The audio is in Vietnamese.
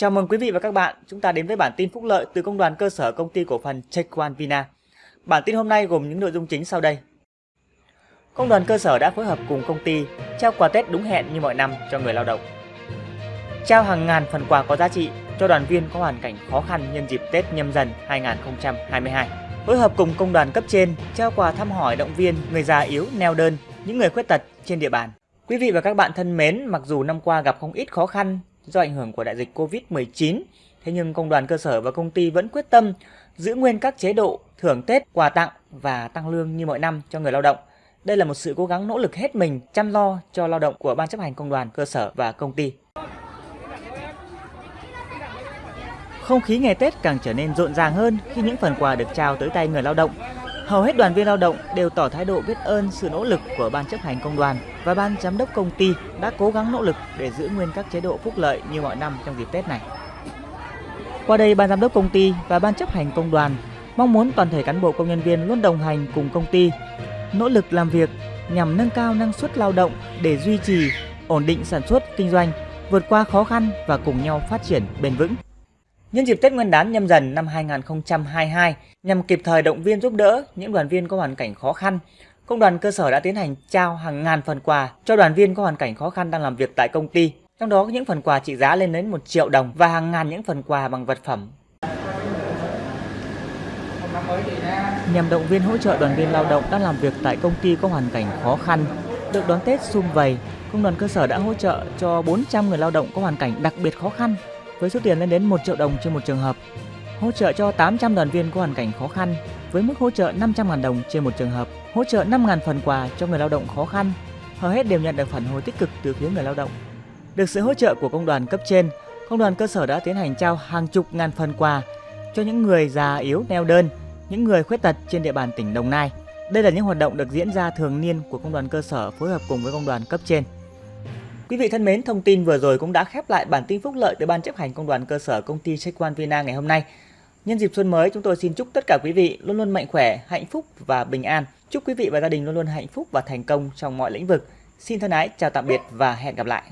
Chào mừng quý vị và các bạn, chúng ta đến với bản tin phúc lợi từ công đoàn cơ sở công ty cổ phần Chequan Vina. Bản tin hôm nay gồm những nội dung chính sau đây. Công đoàn cơ sở đã phối hợp cùng công ty trao quà Tết đúng hẹn như mọi năm cho người lao động. Trao hàng ngàn phần quà có giá trị cho đoàn viên có hoàn cảnh khó khăn nhân dịp Tết nhâm dần 2022. Phối hợp cùng công đoàn cấp trên trao quà thăm hỏi động viên người già yếu neo đơn, những người khuyết tật trên địa bàn. Quý vị và các bạn thân mến, mặc dù năm qua gặp không ít khó khăn do ảnh hưởng của đại dịch Covid-19, thế nhưng công đoàn cơ sở và công ty vẫn quyết tâm giữ nguyên các chế độ thưởng Tết, quà tặng và tăng lương như mọi năm cho người lao động. Đây là một sự cố gắng nỗ lực hết mình chăm lo cho lao động của ban chấp hành công đoàn cơ sở và công ty. Không khí ngày Tết càng trở nên rộn ràng hơn khi những phần quà được trao tới tay người lao động. Hầu hết đoàn viên lao động đều tỏ thái độ biết ơn sự nỗ lực của ban chấp hành công đoàn và ban giám đốc công ty đã cố gắng nỗ lực để giữ nguyên các chế độ phúc lợi như mọi năm trong dịp Tết này. Qua đây, ban giám đốc công ty và ban chấp hành công đoàn mong muốn toàn thể cán bộ công nhân viên luôn đồng hành cùng công ty, nỗ lực làm việc nhằm nâng cao năng suất lao động để duy trì, ổn định sản xuất, kinh doanh, vượt qua khó khăn và cùng nhau phát triển bền vững. Nhân dịp Tết Nguyên đán nhâm dần năm 2022, nhằm kịp thời động viên giúp đỡ những đoàn viên có hoàn cảnh khó khăn, công đoàn cơ sở đã tiến hành trao hàng ngàn phần quà cho đoàn viên có hoàn cảnh khó khăn đang làm việc tại công ty. Trong đó có những phần quà trị giá lên đến 1 triệu đồng và hàng ngàn những phần quà bằng vật phẩm. Nhằm động viên hỗ trợ đoàn viên lao động đang làm việc tại công ty có hoàn cảnh khó khăn, được đón Tết sum vầy, công đoàn cơ sở đã hỗ trợ cho 400 người lao động có hoàn cảnh đặc biệt khó khăn với số tiền lên đến 1 triệu đồng trên một trường hợp, hỗ trợ cho 800 đoàn viên có hoàn cảnh khó khăn với mức hỗ trợ 500.000 đồng trên một trường hợp, hỗ trợ 5.000 phần quà cho người lao động khó khăn, hầu hết đều nhận được phản hồi tích cực từ phía người lao động. Được sự hỗ trợ của công đoàn cấp trên, công đoàn cơ sở đã tiến hành trao hàng chục ngàn phần quà cho những người già yếu neo đơn, những người khuyết tật trên địa bàn tỉnh Đồng Nai. Đây là những hoạt động được diễn ra thường niên của công đoàn cơ sở phối hợp cùng với công đoàn cấp trên. Quý vị thân mến, thông tin vừa rồi cũng đã khép lại bản tin phúc lợi từ ban chấp hành công đoàn cơ sở công ty Chequan Vina ngày hôm nay. Nhân dịp xuân mới, chúng tôi xin chúc tất cả quý vị luôn luôn mạnh khỏe, hạnh phúc và bình an. Chúc quý vị và gia đình luôn luôn hạnh phúc và thành công trong mọi lĩnh vực. Xin thân ái, chào tạm biệt và hẹn gặp lại.